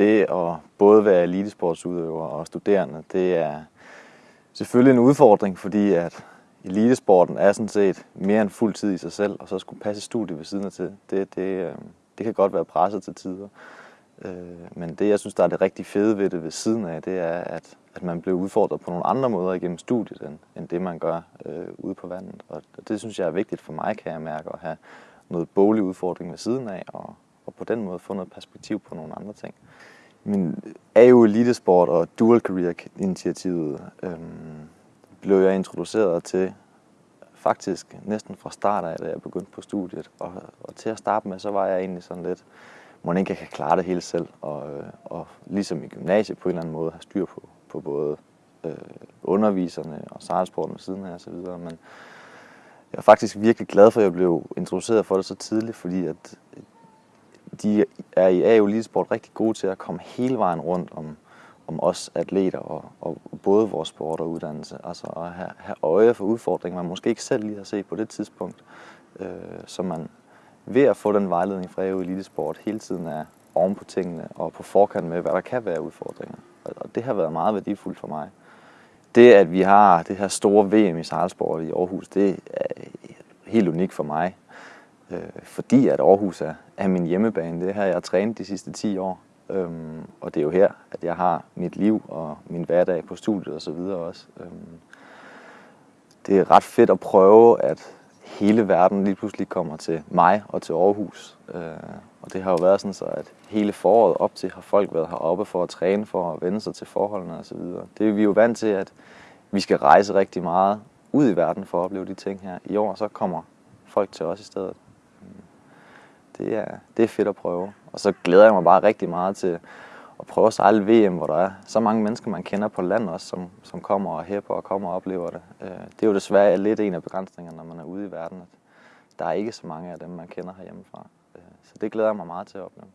det at både være elitesportsudøver og studerende, det er selvfølgelig en udfordring, fordi at elitesporten er sådan set mere end fuld tid i sig selv, og så skulle passe studiet ved siden af til. Det, det, øh, det kan godt være presset til tider. Øh, men det, jeg synes, der er det rigtig fede ved det ved siden af, det er, at, at man bliver udfordret på nogle andre måder igennem studiet, end, end det, man gør øh, ude på vandet. Og det synes jeg er vigtigt for mig, kan jeg mærke, at have noget bolig udfordring ved siden af, og på den måde få noget perspektiv på nogle andre ting. Men AU Elitesport og Dual Career initiativet øhm, blev jeg introduceret til faktisk næsten fra start af, da jeg begyndte på studiet. Og, og til at starte med, så var jeg egentlig sådan lidt, må ikke jeg kan klare det hele selv, og, øh, og ligesom i gymnasiet på en eller anden måde have styr på, på både øh, underviserne og sejlsporten ved siden af osv. Men jeg er faktisk virkelig glad for, at jeg blev introduceret for det så tidligt, fordi at de er i AU Elitesport rigtig gode til at komme hele vejen rundt om, om os atleter og, og både vores sport og uddannelse. Altså at have, have øje for udfordringer, man måske ikke selv lige har set på det tidspunkt. Øh, så man ved at få den vejledning fra AU Elitesport hele tiden er oven på tingene og på forkant med, hvad der kan være udfordringer. Og det har været meget værdifuldt for mig. Det, at vi har det her store VM i sejlsport i Aarhus, det er helt unikt for mig. Øh, fordi at Aarhus er, er min hjemmebane. Det er her, jeg har trænet de sidste 10 år. Øhm, og det er jo her, at jeg har mit liv og min hverdag på studiet og så videre også. Øhm, det er ret fedt at prøve, at hele verden lige pludselig kommer til mig og til Aarhus. Øh, og det har jo været sådan så, at hele foråret op til har folk været heroppe for at træne, for at vende sig til forholdene og så videre. Det er vi jo vant til, at vi skal rejse rigtig meget ud i verden for at opleve de ting her. I år så kommer folk til os i stedet. Det er, det er fedt at prøve. Og så glæder jeg mig bare rigtig meget til at prøve at sejle VM, hvor der er så mange mennesker, man kender på land også, som, som kommer og hæpper og kommer og oplever det. Øh, det er jo desværre lidt en af begrænsningerne, når man er ude i verden, at der er ikke så mange af dem, man kender herhjemmefra. Øh, så det glæder jeg mig meget til at opleve.